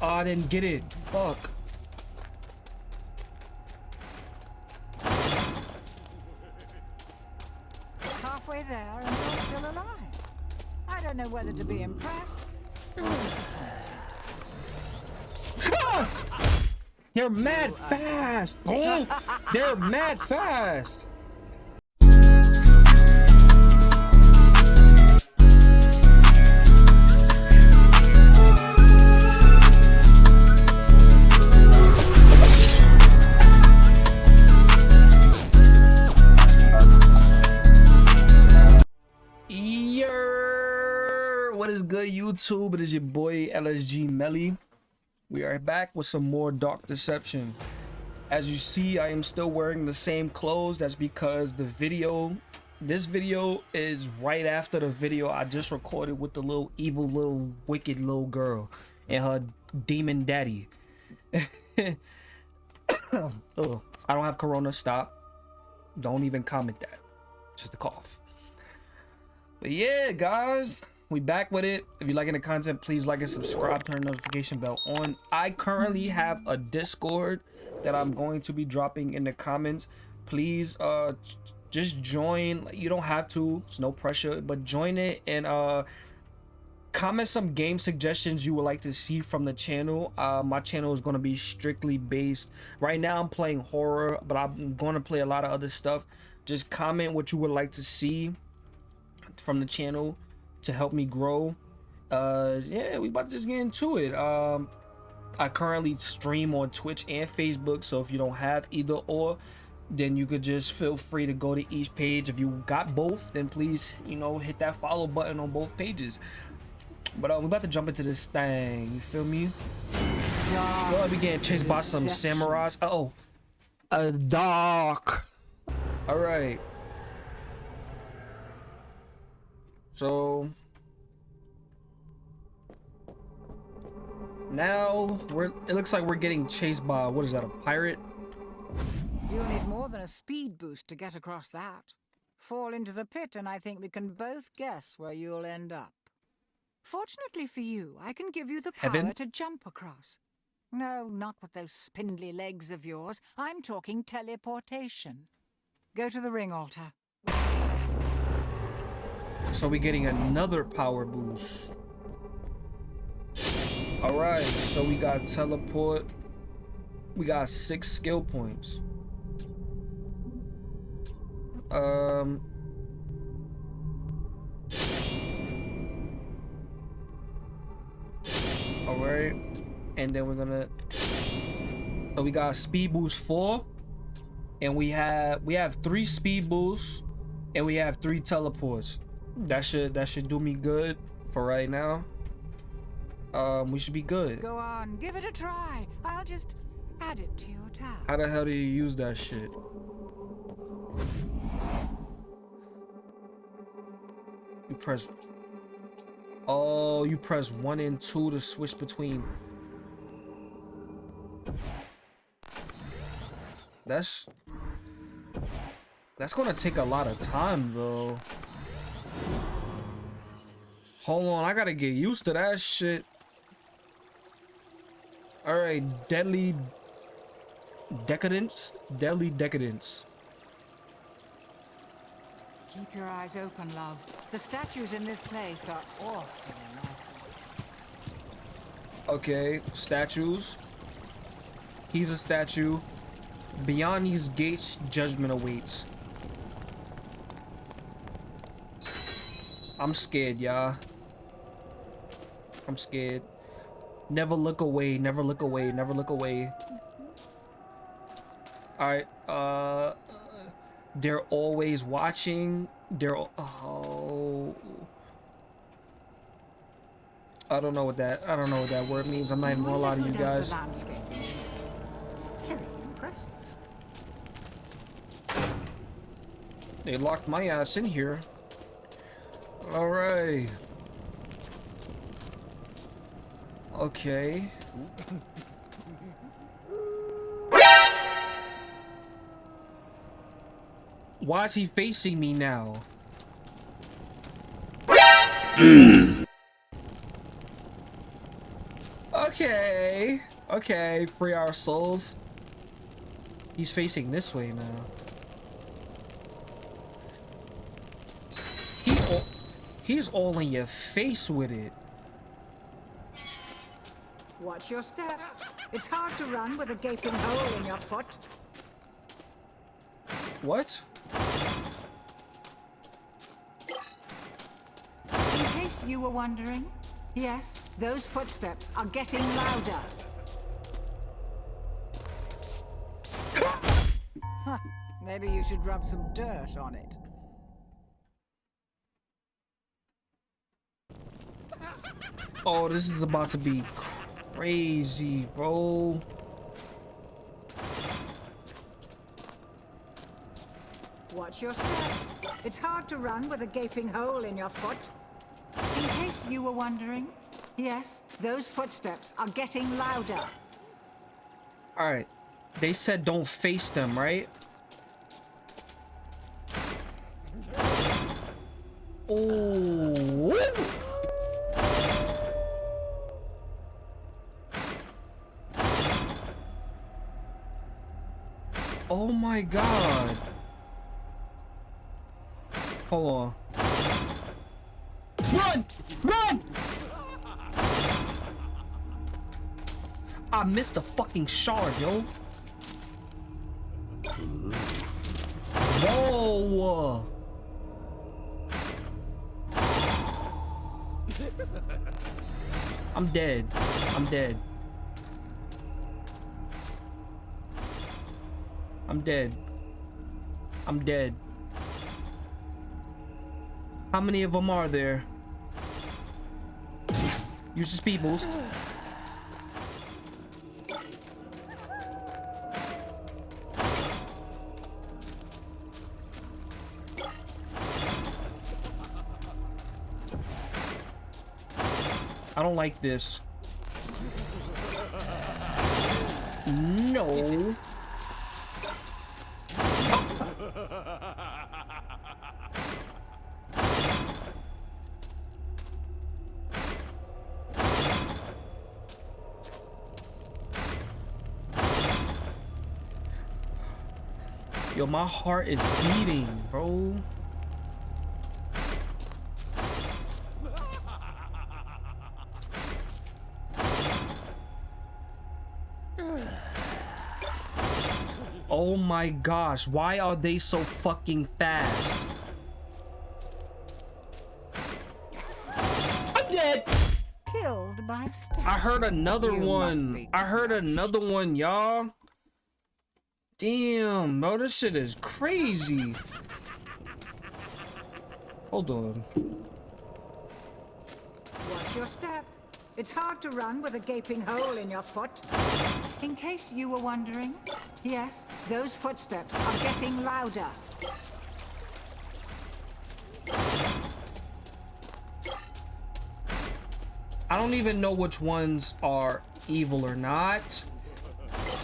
Oh, I didn't get it. Fuck. Halfway there and you're still alive. I don't know whether to be impressed or disappointed. They're mad fast. Oh, they're mad fast. YouTube? It is your boy LSG Melly. We are back with some more Dark Deception. As you see, I am still wearing the same clothes. That's because the video, this video is right after the video I just recorded with the little evil little wicked little girl and her demon daddy. oh, I don't have corona. Stop. Don't even comment that. Just a cough. But yeah, guys, we back with it. If you're liking the content, please like and subscribe, turn the notification bell on. I currently have a Discord that I'm going to be dropping in the comments. Please uh just join. You don't have to, it's no pressure, but join it and uh comment some game suggestions you would like to see from the channel uh my channel is going to be strictly based right now i'm playing horror but i'm going to play a lot of other stuff just comment what you would like to see from the channel to help me grow. Uh yeah we about to just get into it. Um i currently stream on twitch and facebook so if you don't have either or then you could just feel free to go to each page. If you got both then please you know hit that follow button on both pages. But uh, we're about to jump into this thing you feel me? So i'll be getting chased by some samurais. Uh oh a dog. All right So now we're it looks like we're getting chased by what is that a pirate? You'll need more than a speed boost to get across that. Fall into the pit and I think we can both guess where you'll end up. Fortunately for you, I can give you the power Heaven? to jump across. No, not with those spindly legs of yours. I'm talking teleportation. Go to the ring altar. So we're getting another power boost. Alright, so we got teleport. We got six skill points. Um Alright. And then we're gonna So we got speed boost four. And we have we have three speed boosts and we have three teleports that should that should do me good for right now. Um we should be good. Go on, give it a try. I'll just add it to your tab. how the hell do you use that shit? You press oh you press one and two to switch between. That's that's gonna take a lot of time though Hold on, I gotta get used to that shit. Alright, deadly decadence? Deadly decadence. Keep your eyes open, love. The statues in this place are awful Okay, statues. He's a statue. Beyond these gates, judgment awaits. I'm scared, y'all. I'm scared. Never look away, never look away, never look away. Alright, uh... They're always watching. They're... Oh... I don't know what that... I don't know what that word means. I'm not even gonna lie to you guys. They locked my ass in here. Alright. Okay. Why is he facing me now? Okay. Okay, free our souls. He's facing this way now. He he's all in your face with it. Watch your step. It's hard to run with a gaping hole in your foot. What? In case you were wondering, yes, those footsteps are getting louder. Huh, Maybe you should rub some dirt on it. Oh, this is about to be crazy, bro. Watch your step. It's hard to run with a gaping hole in your foot. In case you were wondering, yes, those footsteps are getting louder. All right. They said don't face them, right? Oh. Oh my god. Hold on. Run! Run! I missed the fucking shard, yo. Whoa! I'm dead. I'm dead. I'm dead. I'm dead. How many of them are there? Use the speed boost. I don't like this. My heart is beating, bro. Oh my gosh, why are they so fucking fast? I'm dead. Killed by. I heard another You one. I heard another one, y'all. Damn, bro, this shit is crazy. Hold on. Watch your step. It's hard to run with a gaping hole in your foot. In case you were wondering, yes, those footsteps are getting louder. I don't even know which ones are evil or not.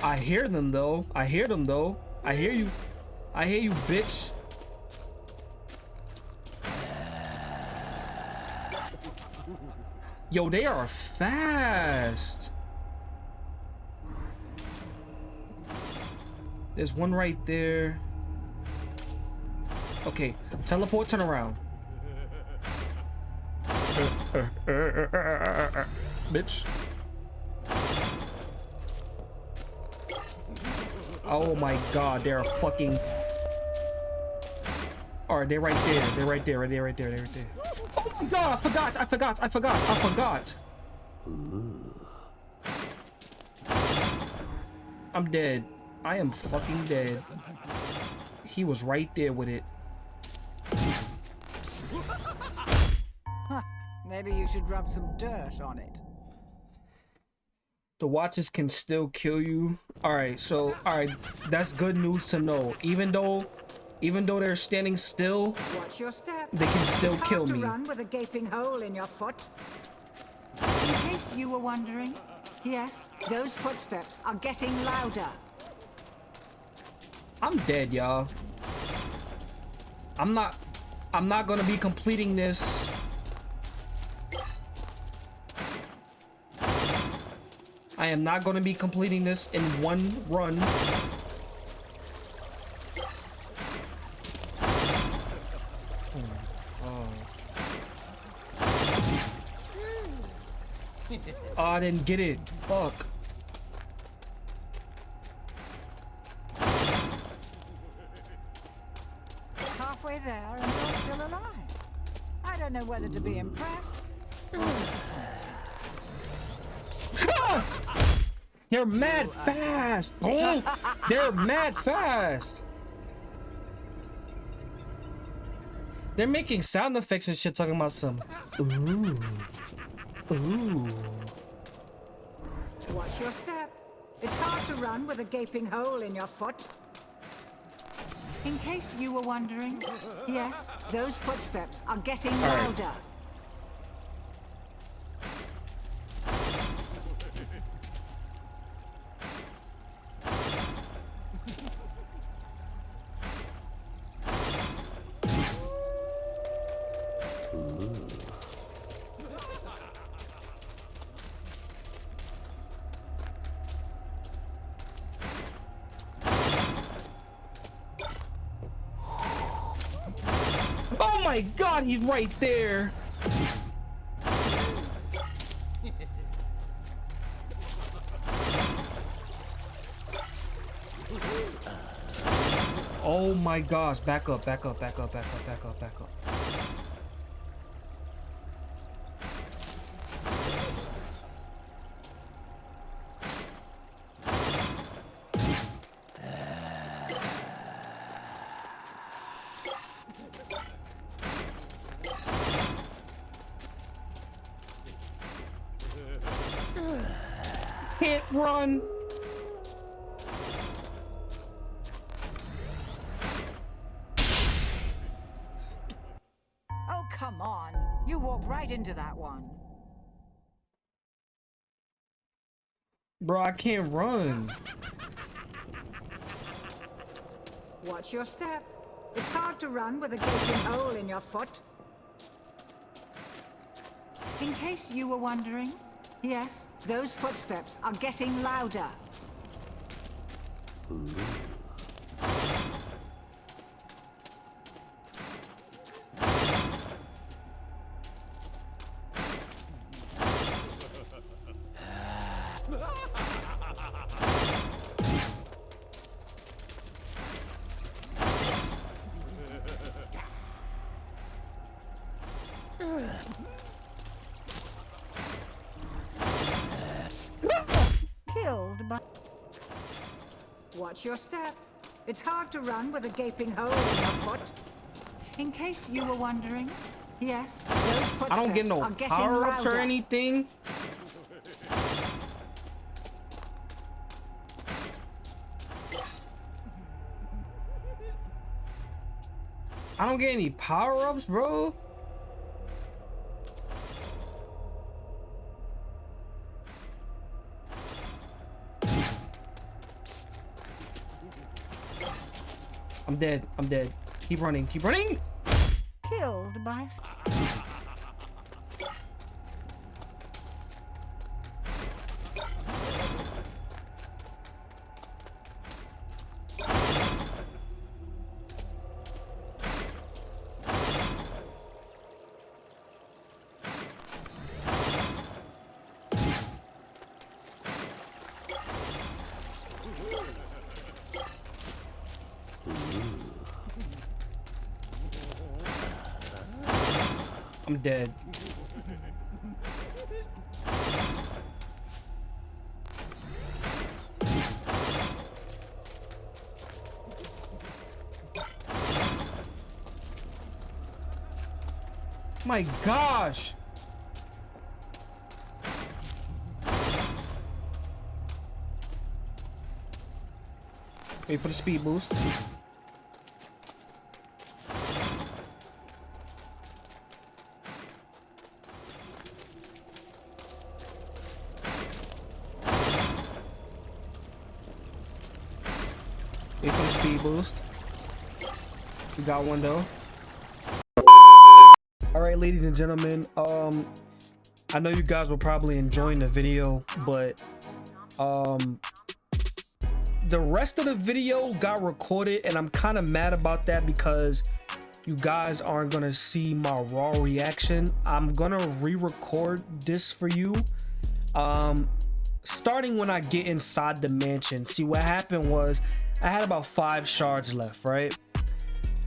I hear them though. I hear them though. I hear you. I hear you, bitch. Yo, they are fast. There's one right there. Okay, teleport, turn around. Bitch. Oh my god, they're fucking. Alright, they're right there. They're right there, right there, right there, they're right there. Oh my god, I forgot, I forgot, I forgot, I forgot. I'm dead. I am fucking dead. He was right there with it. Huh, maybe you should rub some dirt on it. The watches can still kill you all right so all right that's good news to know even though even though they're standing still Watch your step. They can still kill me. Run with a gaping hole in your foot. In case you were wondering, yes, those footsteps are getting louder. i'm dead y'all i'm not i'm not gonna be completing this I am not going to be completing this in one run. Oh, I didn't get it. Fuck. Mad fast. Oh, they're mad fast. They're making sound effects and shit talking about some. Ooh. Ooh. Watch your step. It's hard to run with a gaping hole in your foot. In case you were wondering, yes, those footsteps are getting right. louder. He's right there. Oh my gosh, back up, back up, back up, back up, back up, back up. Bro, I can't run. Watch your step. It's hard to run with a gaping hole in your foot. In case you were wondering, yes, those footsteps are getting louder. Killed your step. It's hard to run with a gaping hole in your foot. In case you were wondering, yes, those footsteps I don't get no power-ups or anything. I don't get any power-ups, bro. I'm dead. I'm dead. Keep running. Keep running. I'm dead. My gosh. Wait for the speed boost. Got one though. All right, ladies and gentlemen. Um, I know you guys were probably enjoying the video, but um, the rest of the video got recorded and I'm kind of mad about that because you guys aren't gonna see my raw reaction. I'm gonna re-record this for you. Um, starting when I get inside the mansion. See what happened was I had about five shards left, right?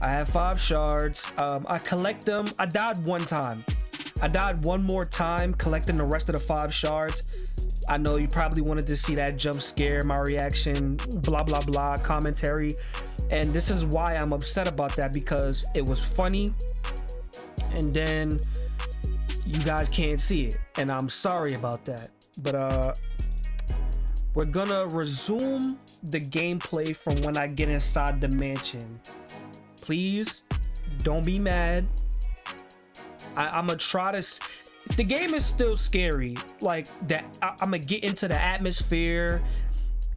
I have five shards. Um, I collect them. I died one time. I died one more time collecting the rest of the five shards. I know you probably wanted to see that jump scare, my reaction, blah, blah, blah, commentary. And this is why I'm upset about that because it was funny. And then you guys can't see it. And I'm sorry about that. But uh we're gonna resume the gameplay from when I get inside the mansion. Please don't be mad. I, I'm gonna try to the game is still scary. Like that I, i'm gonna get into the atmosphere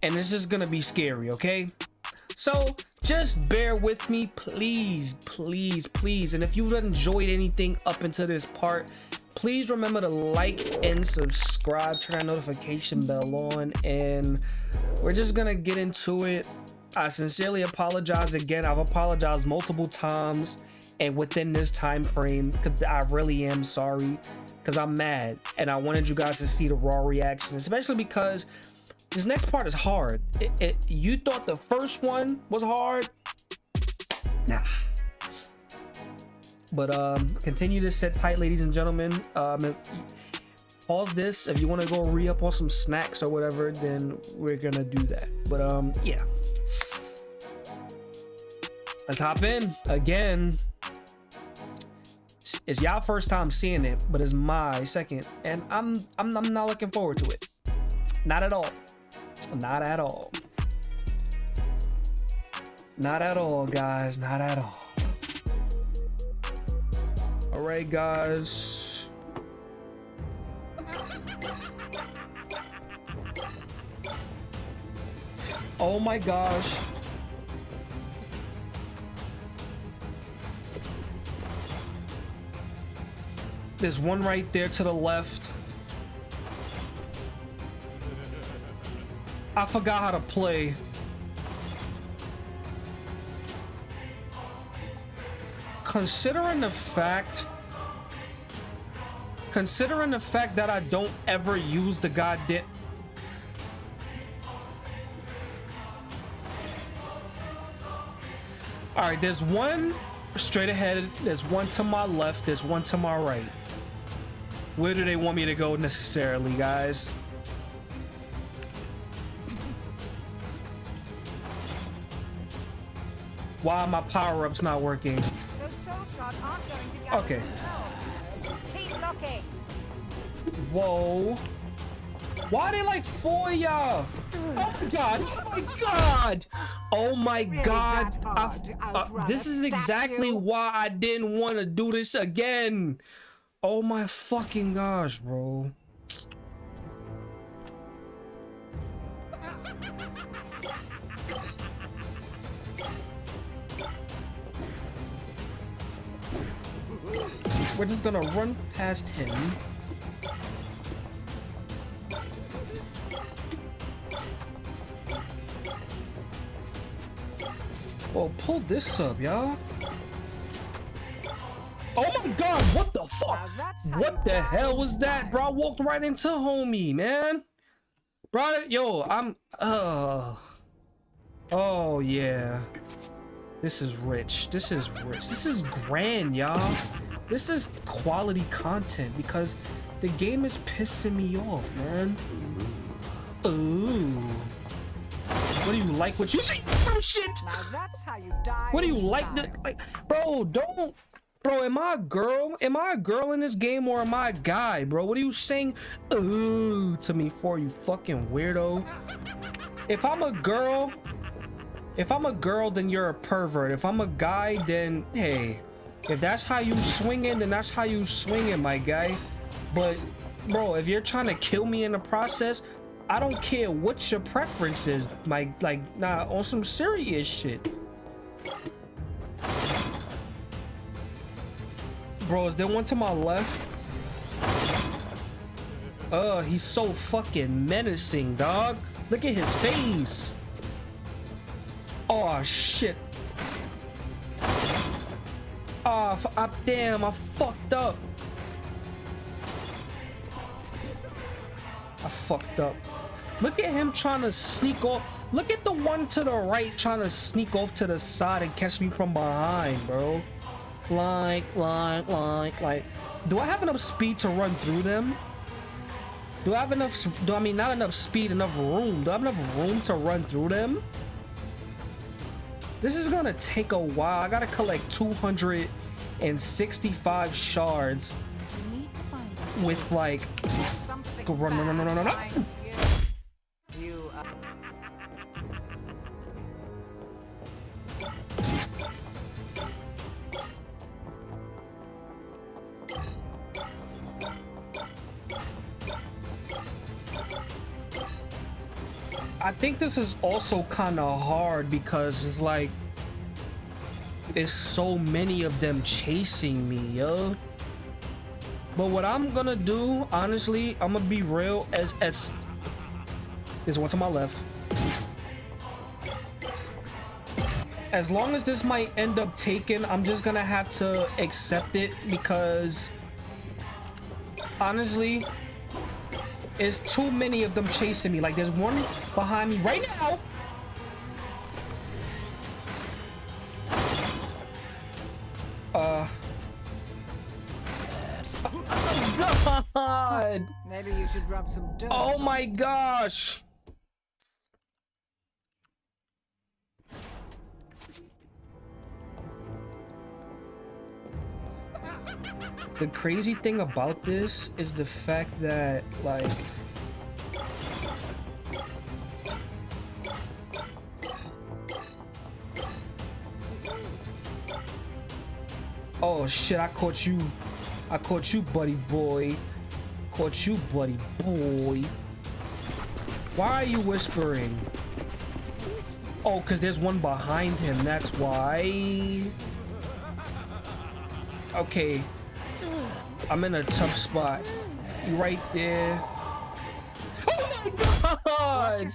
and this is gonna be scary okay? So just bear with me please please please. And if you've enjoyed anything up until this part please remember to like and subscribe turn that notification bell on and we're just gonna get into it i sincerely apologize again. I've apologized multiple times and within this time frame because i really am sorry because i'm mad and i wanted you guys to see the raw reaction especially because this next part is hard. It, it, you thought the first one was hard? Nah. But um continue to sit tight ladies and gentlemen. Um pause this if you want to go re-up on some snacks or whatever then we're gonna do that but um yeah let's hop in again it's y'all first time seeing it, but it's my second, and I'm I'm I'm not looking forward to it. Not at all. Not at all. Not at all, guys. Not at all. All right, guys. Oh my gosh. There's one right there to the left. I forgot how to play. Considering the fact considering the fact that I don't ever use the goddamn All right, there's one straight ahead, there's one to my left, there's one to my right. Where do they want me to go necessarily, guys? Why are my power-up's not working? Okay. Whoa. Why are they like four y'all? Oh my god! Oh my god! Oh my god! uh, this is exactly why I didn't want to do this again. Oh my fucking gosh, bro. We're just gonna run past him. Well, pull this up, y'all. Oh my god, what the fuck? What the hell was that, bro? I walked right into homie, man. Bro, yo, I'm uh Oh yeah. This is rich. This is rich. This is grand, y'all. This is quality content because the game is pissing me off, man. Ooh. What do you like what you see? Some shit. That's how you die. What do you like? The, like, bro, don't Bro, am I a girl? Am I a girl in this game or am I a guy, bro? What are you saying ooh to me for, you fucking weirdo? If I'm a girl, if I'm a girl, then you're a pervert. If I'm a guy, then hey, if that's how you swing swinging, then that's how you swing swinging, my guy. But bro, if you're trying to kill me in the process, I don't care what your preference is. My like, nah, on some serious shit. Bro, is there one to my left? Uh, he's so fucking menacing, dog. Look at his face. Oh, shit. Oh, I, damn, I fucked up. I fucked up. Look at him trying to sneak off. Look at the one to the right trying to sneak off to the side and catch me from behind, bro. Like, like, like, like. Do I have enough speed to run through them? Do I have enough, do I mean not enough speed, enough room? Do I have enough room to run through them? This is gonna take a while. I gotta collect 265 shards with like, run, run, run, run, run, run. Think this is also kind of hard because it's like there's so many of them chasing me, yo. But what I'm gonna do, honestly, I'm gonna be real as as there's one to my left. As long as this might end up taken, I'm just gonna have to accept it because honestly, it's too many of them chasing me. Like, there's one behind me right now. Uh. Oh, God. Maybe you should rub some dirt. Oh my gosh. The crazy thing about this is the fact that like Oh shit, I caught you. I caught you, buddy boy. Caught you, buddy boy. Why are you whispering? Oh, because there's one behind him, that's why. Okay, I'm in a tough spot. You right there. Oh my god!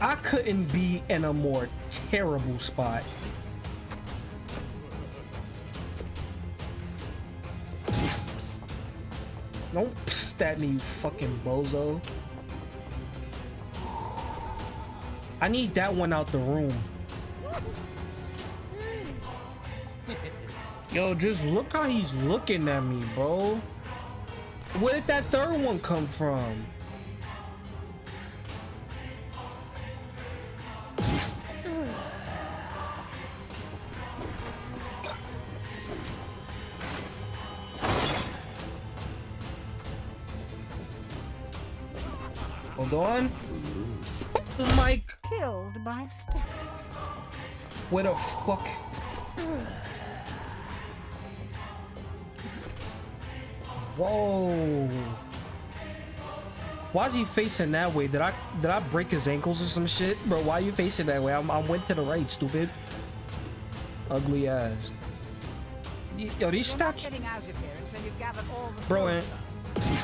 I couldn't be in a more terrible spot. Don't psst at me, you fucking bozo. I need that one out the room. Yo, just look how he's looking at me, bro. Where did that third one come from? Hold on. Mike. Killed by step. Where the fuck? Whoa. Why is he facing that way? Did I did I break his ankles or some shit? Bro, why are you facing that way? I'm, I went to the right, stupid. Ugly ass. Yo, these stats. Bro, and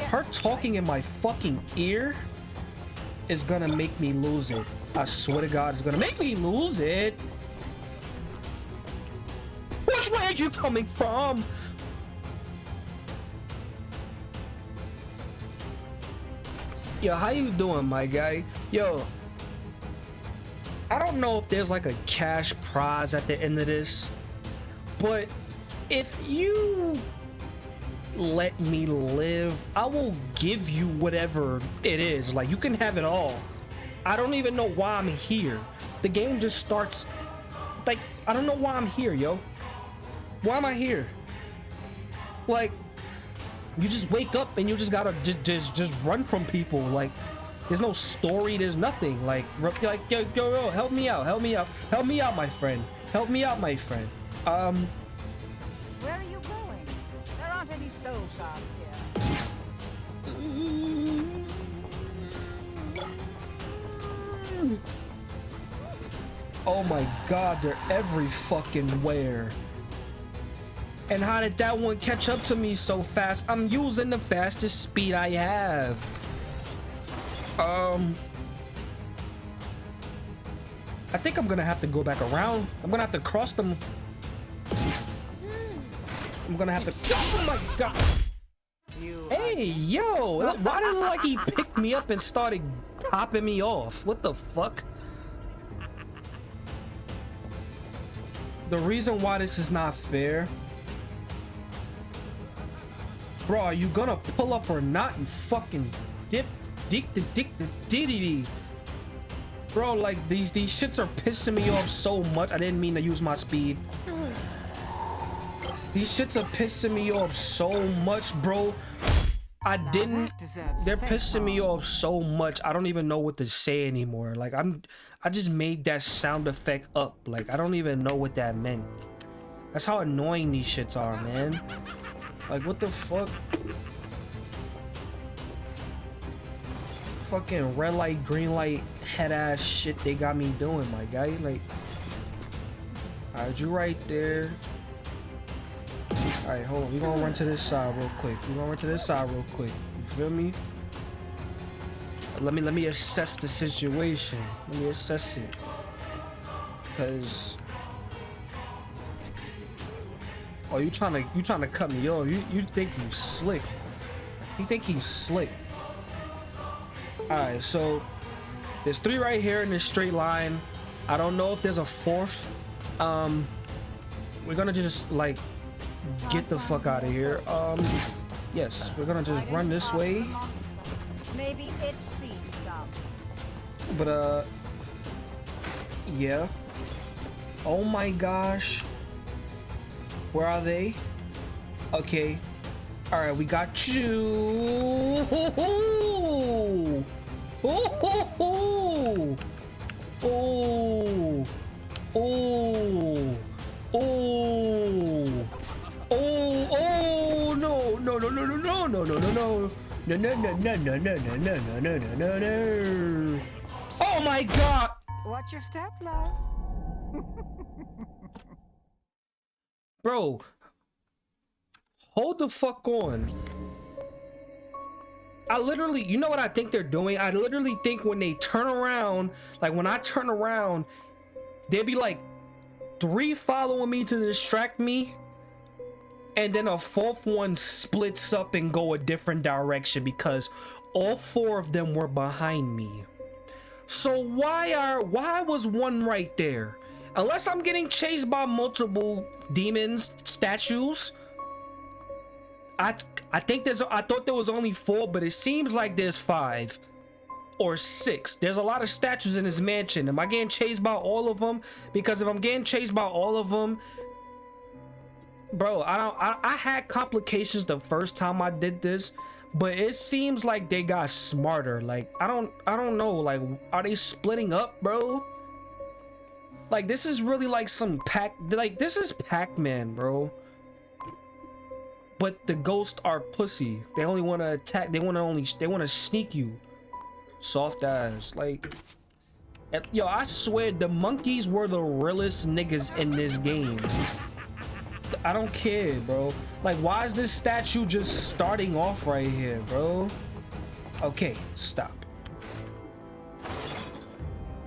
her talking in my fucking ear is gonna make me lose it. I swear to God, it's gonna make me lose it. Which way are you coming from? Yo, how you doing, my guy? Yo, I don't know if there's like a cash prize at the end of this, but if you let me live, I will give you whatever it is. Like, you can have it all. I don't even know why I'm here. The game just starts, like, I don't know why I'm here, yo. Why am I here? Like, you just wake up and you just gotta just just, just run from people like there's no story there's nothing. Like like yo, yo yo help me out help me out help me out my friend help me out my friend. Um where are you going? There aren't any soul shards here. Oh my god they're every fucking where And how did that one catch up to me so fast? I'm using the fastest speed I have. Um, I think I'm gonna have to go back around. I'm gonna have to cross them. I'm gonna have to. Oh my god! Hey, yo! Why did it look like he picked me up and started topping me off? What the fuck? The reason why this is not fair Bro, are you gonna pull up or not and fucking dip, dick, the dick, the diddy? Bro, like these these shits are pissing me off so much. I didn't mean to use my speed. These shits are pissing me off so much, bro. I didn't. They're pissing me off so much. I don't even know what to say anymore. Like I'm, I just made that sound effect up. Like I don't even know what that meant. That's how annoying these shits are, man. Like, what the fuck? Fucking red light, green light, head ass shit they got me doing, my guy. Like, alright, you right there. Alright, hold on. We gonna run to this side real quick. We gonna run to this side real quick. You feel me? Let me let me assess the situation. Let me assess it. Cause Oh, you trying to you trying to cut me off? You you think you slick? You think he's slick? All right, so there's three right here in this straight line. I don't know if there's a fourth. Um, we're gonna just like get the fuck out of here. Um, yes, we're gonna just run this way. Maybe it sees But uh, yeah. Oh my gosh. Where are they? Okay. All right, we got you. Oh, oh, oh, oh, oh, oh, oh, oh, no, no, no, no, no, no, no, no, no, no. No no no no no no no no no no no no no Oh my god! Watch your step, love. Bro, hold the fuck on. I literally, you know what I think they're doing? I literally think when they turn around, like when I turn around, there'd be like three following me to distract me. And then a fourth one splits up and go a different direction because all four of them were behind me. So why are, why was one right there? Unless I'm getting chased by multiple demons, statues. I I think there's I thought there was only four, but it seems like there's five or six. There's a lot of statues in this mansion. Am I getting chased by all of them? Because if I'm getting chased by all of them, bro, I don't. I, I had complications the first time I did this, but it seems like they got smarter. Like I don't. I don't know. Like are they splitting up, bro? Like, this is really like some pack. Like, this is Pac-Man, bro. But the ghosts are pussy. They only want to attack. They want to only. They want to sneak you. Soft ass. Like, yo, I swear the monkeys were the realest niggas in this game. I don't care, bro. Like, why is this statue just starting off right here, bro? Okay, stop.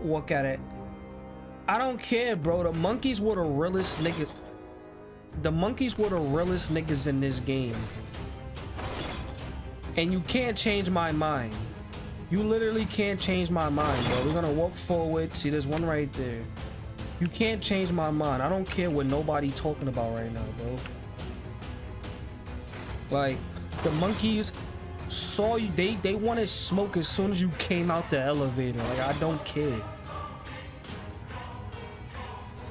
Look at it. I don't care, bro. The monkeys were the realest niggas. The monkeys were the realest niggas in this game. And you can't change my mind. You literally can't change my mind, bro. We're gonna walk forward. See, there's one right there. You can't change my mind. I don't care what nobody talking about right now, bro. Like, the monkeys saw you. They, they wanted smoke as soon as you came out the elevator. Like, I don't care.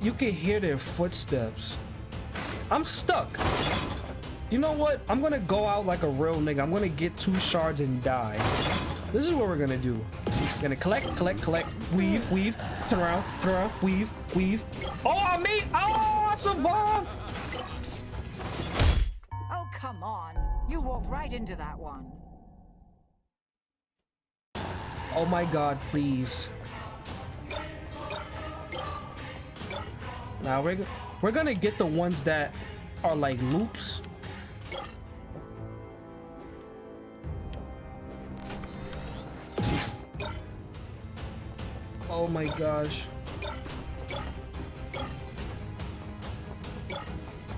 you can hear their footsteps. I'm stuck. You know what? I'm gonna go out like a real nigga. I'm gonna get two shards and die. This is what we're gonna do. Gonna collect, collect, collect, weave, weave, turn around, turn around, weave, weave. Oh, I me! Oh, I survived! Oh, come on. You walked right into that one. Oh my god, please. Now we're we're gonna get the ones that are like loops. Oh my gosh.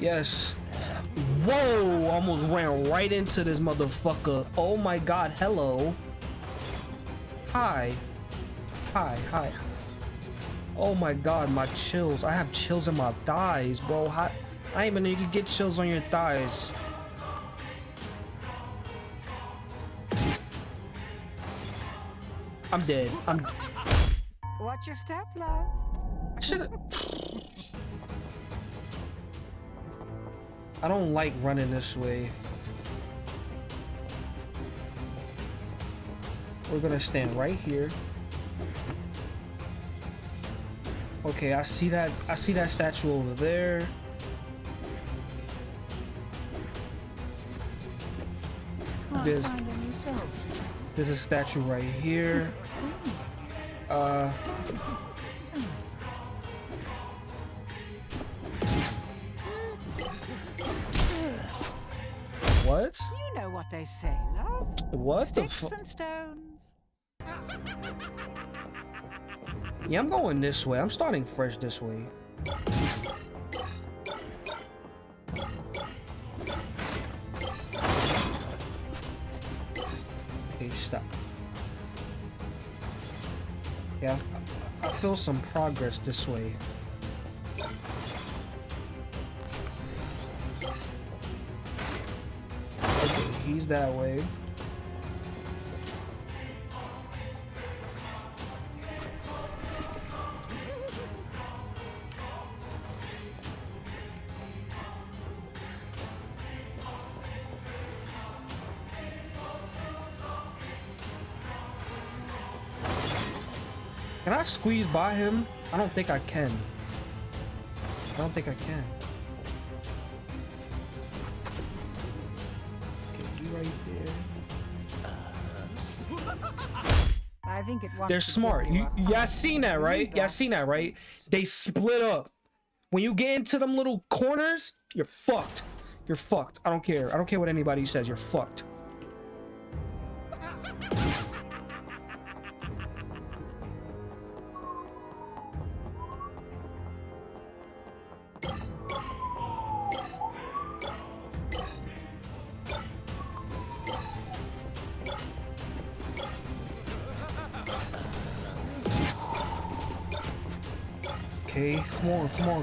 Yes. Whoa! Almost ran right into this motherfucker. Oh my god, hello. Hi. Hi, hi. Oh my god, my chills. I have chills in my thighs, bro. How, I even know you can get chills on your thighs. I'm dead. I'm. Watch your step, love. I should. I don't like running this way. We're gonna stand right here. Okay, I see that. I see that statue over there. There's, there's a statue right here. Uh. What? You know what they say, love. What Sticks the fuck? and stones. Yeah, I'm going this way. I'm starting fresh this way. Okay, stop. Yeah, I, feel some progress this way. Okay, he's that way. Can I squeeze by him? I don't think I can. I don't think I can. Okay, you right there. Uh, I think it wants They're smart. You, y'all seen that, right? Y'all seen that, right? They split up. When you get into them little corners, you're fucked. You're fucked. I don't care. I don't care what anybody says. You're fucked.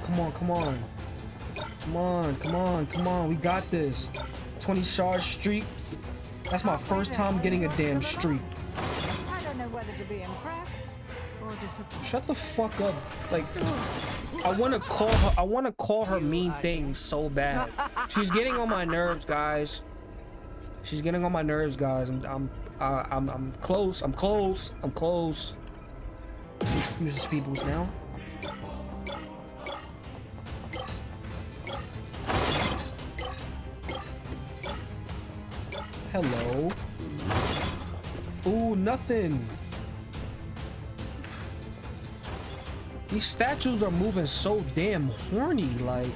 Come on, come on, come on. Come on, come on. We got this. 20 shard streak. That's my first time getting a damn streak. I don't know whether to be impressed or disappointed. Shut the fuck up. Like, I want to call her. I want to call her mean things so bad. She's getting on my nerves, guys. She's getting on my nerves, guys. I'm, I'm, uh, I'm, I'm close. I'm close. I'm close. Use the speed boost now. Hello. Ooh, nothing. These statues are moving so damn horny, like,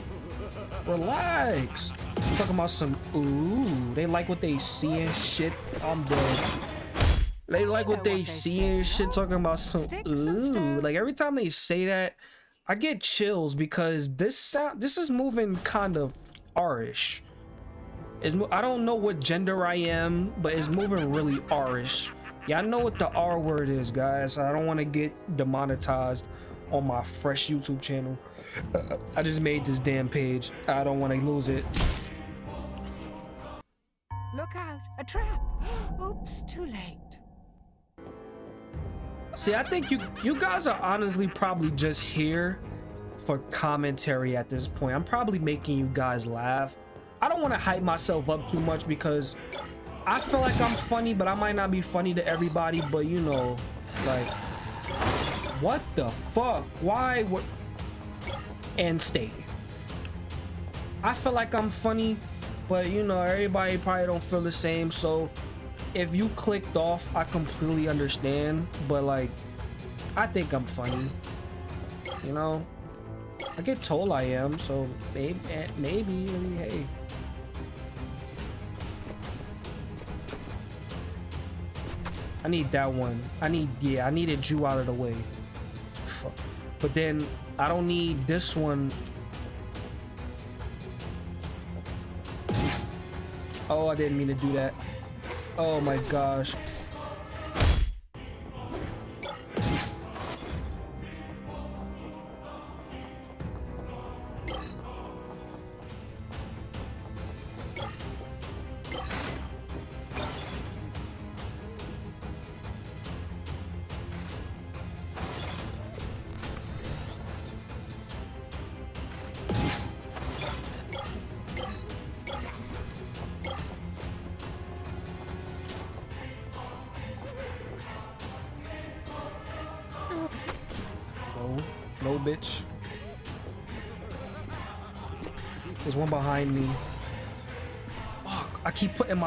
relax. Talking about some, ooh, they like what they see and shit. I'm dead. They like what they see and shit, talking about some, ooh. Like, every time they say that, I get chills because this sound, this is moving kind of R-ish. It's, I don't know what gender I am, but it's moving really R-ish. Yeah, I know what the R word is, guys. I don't want to get demonetized on my fresh YouTube channel. I just made this damn page. I don't want to lose it. Look out, a trap. Oops, too late. See, I think you you guys are honestly probably just here for commentary at this point. I'm probably making you guys laugh. I don't want to hype myself up too much because I feel like I'm funny, but I might not be funny to everybody. But you know, like, what the fuck? Why? What? And stay. I feel like I'm funny, but you know, everybody probably don't feel the same. So if you clicked off, I completely understand. But like, I think I'm funny. You know, I get told I am, so maybe, eh, maybe, hey. I need that one. I need, yeah, I needed Jew out of the way. Fuck. But then I don't need this one. Oh, I didn't mean to do that. Oh my gosh.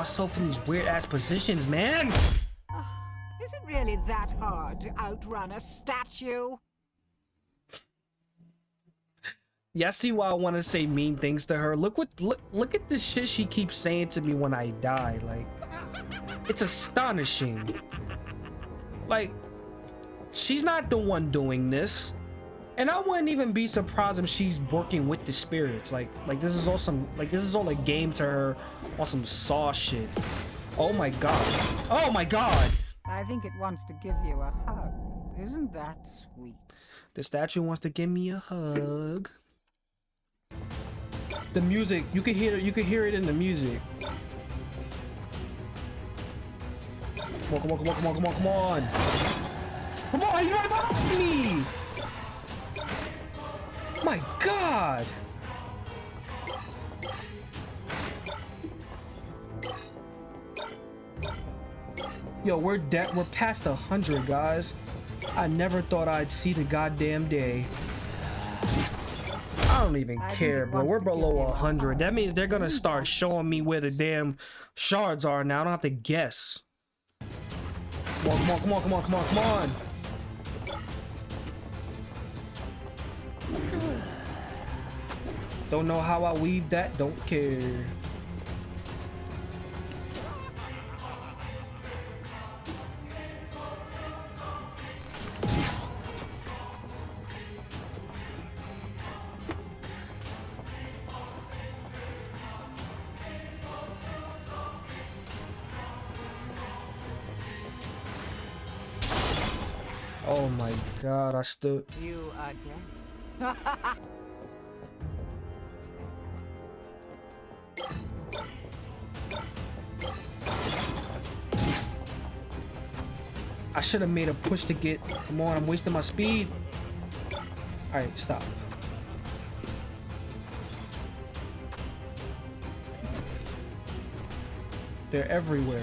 Myself in these weird ass positions, man. Uh, is it really that hard to outrun a statue? Yeah, I see why I want to say mean things to her. Look what look look at the shit she keeps saying to me when I die. Like, it's astonishing. Like, she's not the one doing this. And I wouldn't even be surprised if she's working with the spirits. Like, like this is all some, like this is all a game to her on some saw shit. Oh my god. Oh my god. I think it wants to give you a hug. Isn't that sweet? The statue wants to give me a hug. The music, you can hear it, you can hear it in the music. Come on, come on, come on, come on, come on, come on. Come on, you're right behind me! My God! Yo, we're dead. We're past a hundred, guys. I never thought I'd see the goddamn day. I don't even I care, bro. We're below a hundred. That means they're gonna start showing me where the damn shards are now. I don't have to guess. Come on, come on, come on, come on, come on, come on. Don't know how I weave that, don't care. Oh my god, I stood. You again? I should have made a push to get... Come on, I'm wasting my speed. Alright, stop. They're everywhere.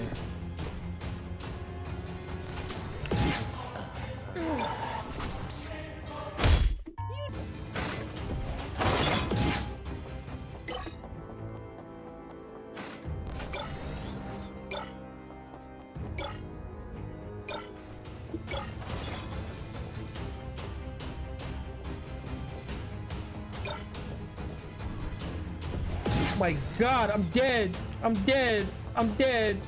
God, I'm dead. I'm dead. I'm dead.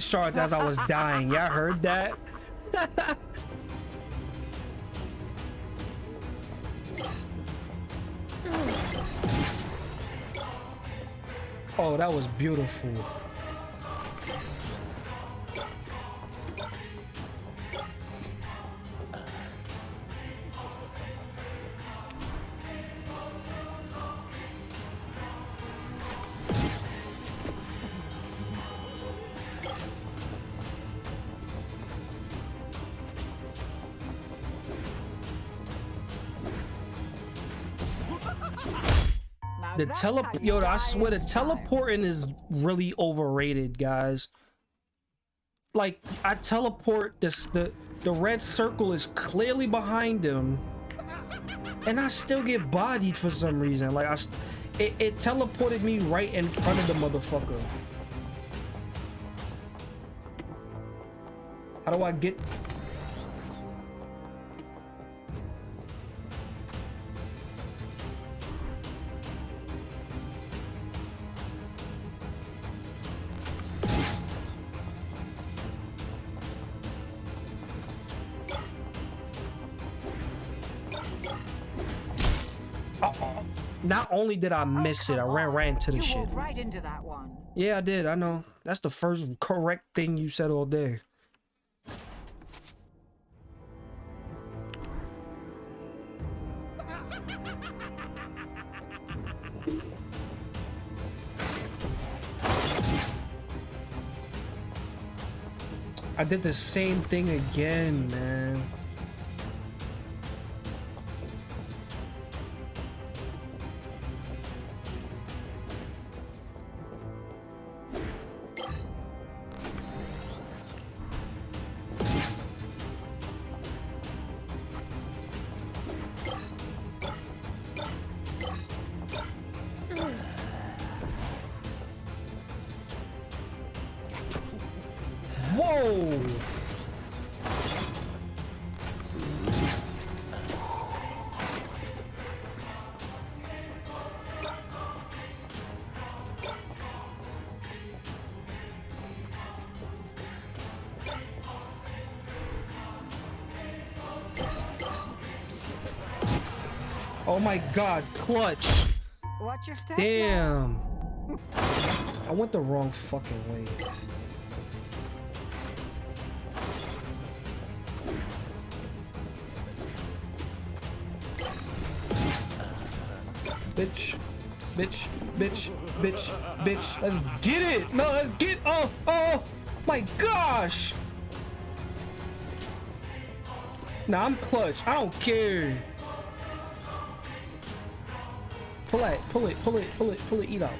Shards as I was dying. Y'all heard that? oh, that was beautiful. Tele yo, I swear the teleporting is really overrated, guys. Like I teleport this the the red circle is clearly behind him, and I still get bodied for some reason. Like I, it, it teleported me right in front of the motherfucker. How do I get only did I oh, miss oh, it, I ran right into the you shit. right into that one. Yeah, I did. I know. That's the first correct thing you said all day. I did the same thing again, man. Damn. I went the wrong fucking way. Bitch. Bitch. Bitch. Bitch. Bitch. Let's get it. No, let's get. Oh, oh. My gosh. Nah, I'm clutch. I don't care. Pull it, pull it, pull it, pull it, eat up.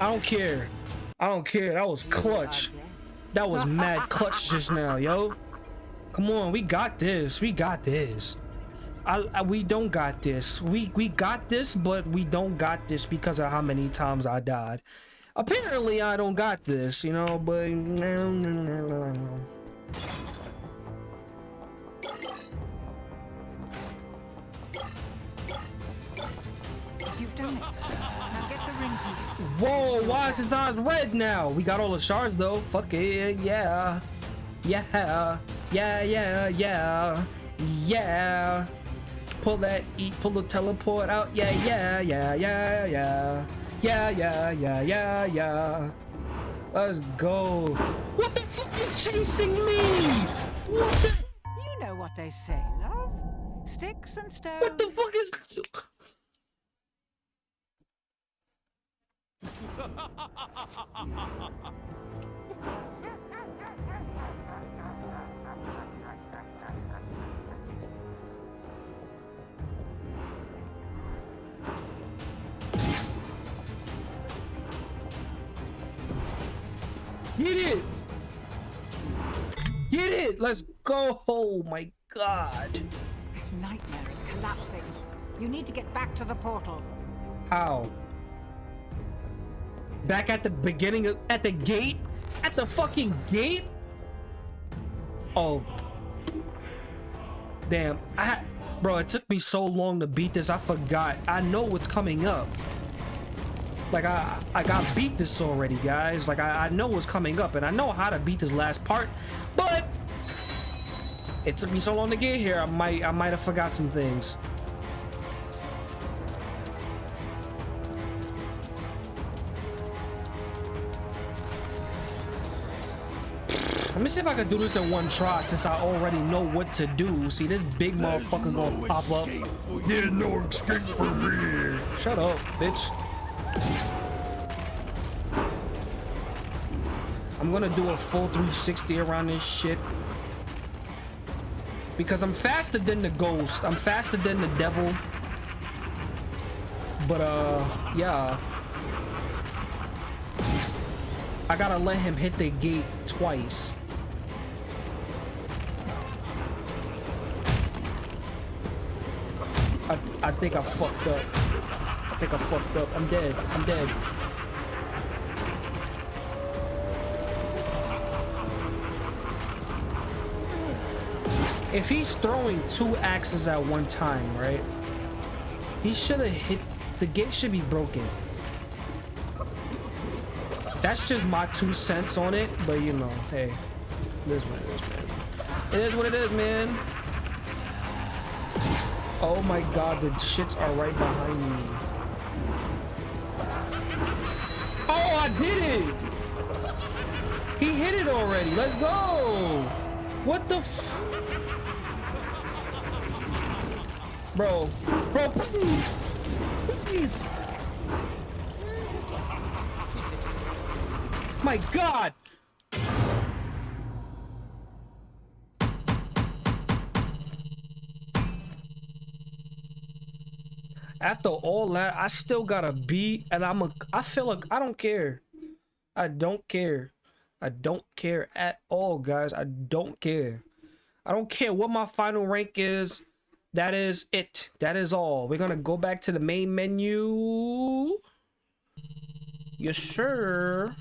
I don't care. I don't care. That was clutch. That was mad clutch just now, yo. Come on, we got this. We got this. I, I, we don't got this. We we got this, but we don't got this because of how many times I died. Apparently, I don't got this, you know, but. No, no, no, no. You've done it. Now get the ring piece. Whoa, why is his eyes red now? We got all the shards though. Fuck it, yeah. Yeah. Yeah, yeah, yeah. Yeah. Pull that eat, pull the teleport out. Yeah, yeah, yeah, yeah, yeah. Yeah, yeah, yeah, yeah, yeah. Let's go. What the fuck is chasing me? What the? You know what they say, love. Sticks and stones. What the fuck is? Get it! Get it! Let's go! Oh my god. This nightmare is collapsing. You need to get back to the portal. How? Back at the beginning of at the gate? At the fucking gate? Oh. Damn, I, bro, it took me so long to beat this. I forgot. I know what's coming up. Like I, I got beat this already, guys. Like I, I know what's coming up, and I know how to beat this last part, but it took me so long to get here. I might, I might have forgot some things. Let me see if I can do this in one try since I already know what to do. See, this big motherfucker gonna pop up. There's no escape for me. Shut up, bitch. I'm gonna do a full 360 around this shit. Because I'm faster than the ghost. I'm faster than the devil. But, uh, yeah. I gotta let him hit the gate twice. I, I think I fucked up. I think I fucked up. I'm dead. I'm dead. If he's throwing two axes at one time, right? He should have hit... The gate should be broken. That's just my two cents on it, but you know, hey. It is what it is, man. It is what it is, man. Oh my god, the shits are right behind me. Oh, I did it! He hit it already. Let's go! What the f... Bro, bro, please, please. My God. After all that, I still got a B, and I'm a. I feel like I don't care. I don't care. I don't care at all, guys. I don't care. I don't care what my final rank is. That is it. That is all. We're gonna go back to the main menu. Yes, sir.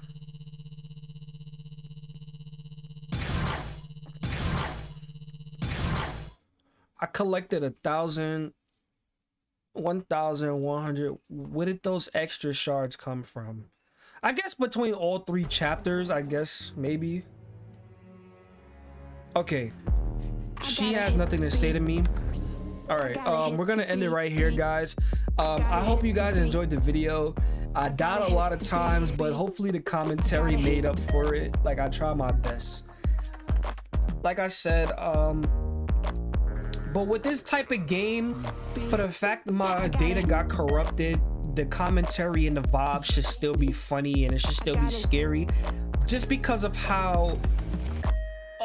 I collected a thousand, one thousand one hundred. Where did those extra shards come from? I guess between all three chapters, I guess, maybe. Okay. She has nothing to say to me. All right, um, we're gonna end it right here, guys. Um, I hope you guys enjoyed the video. I died a lot of times, but hopefully the commentary made up for it. Like I try my best. Like I said, um, but with this type of game, for the fact that my data got corrupted, the commentary and the vibe should still be funny and it should still be scary. Just because of how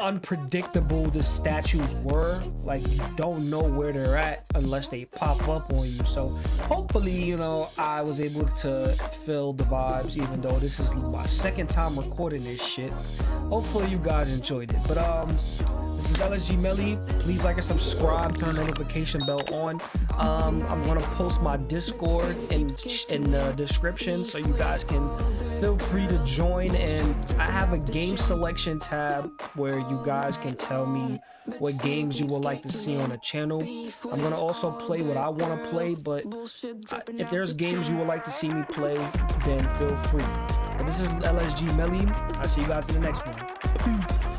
unpredictable the statues were. Like you don't know where they're at unless they pop up on you. So hopefully you know i was able to feel the vibes even though this is my second time recording this shit. Hopefully you guys enjoyed it. But um this is lsg melly. Please like and subscribe. Turn the notification bell on. Um i'm gonna post my discord in in the description so you guys can feel free to join. And i have a game selection tab where you guys can tell me what games you would like to see on the channel. I'm going to also play what I want to play, but if there's games you would like to see me play, then feel free. But this is LSG Melly. I'll see you guys in the next one.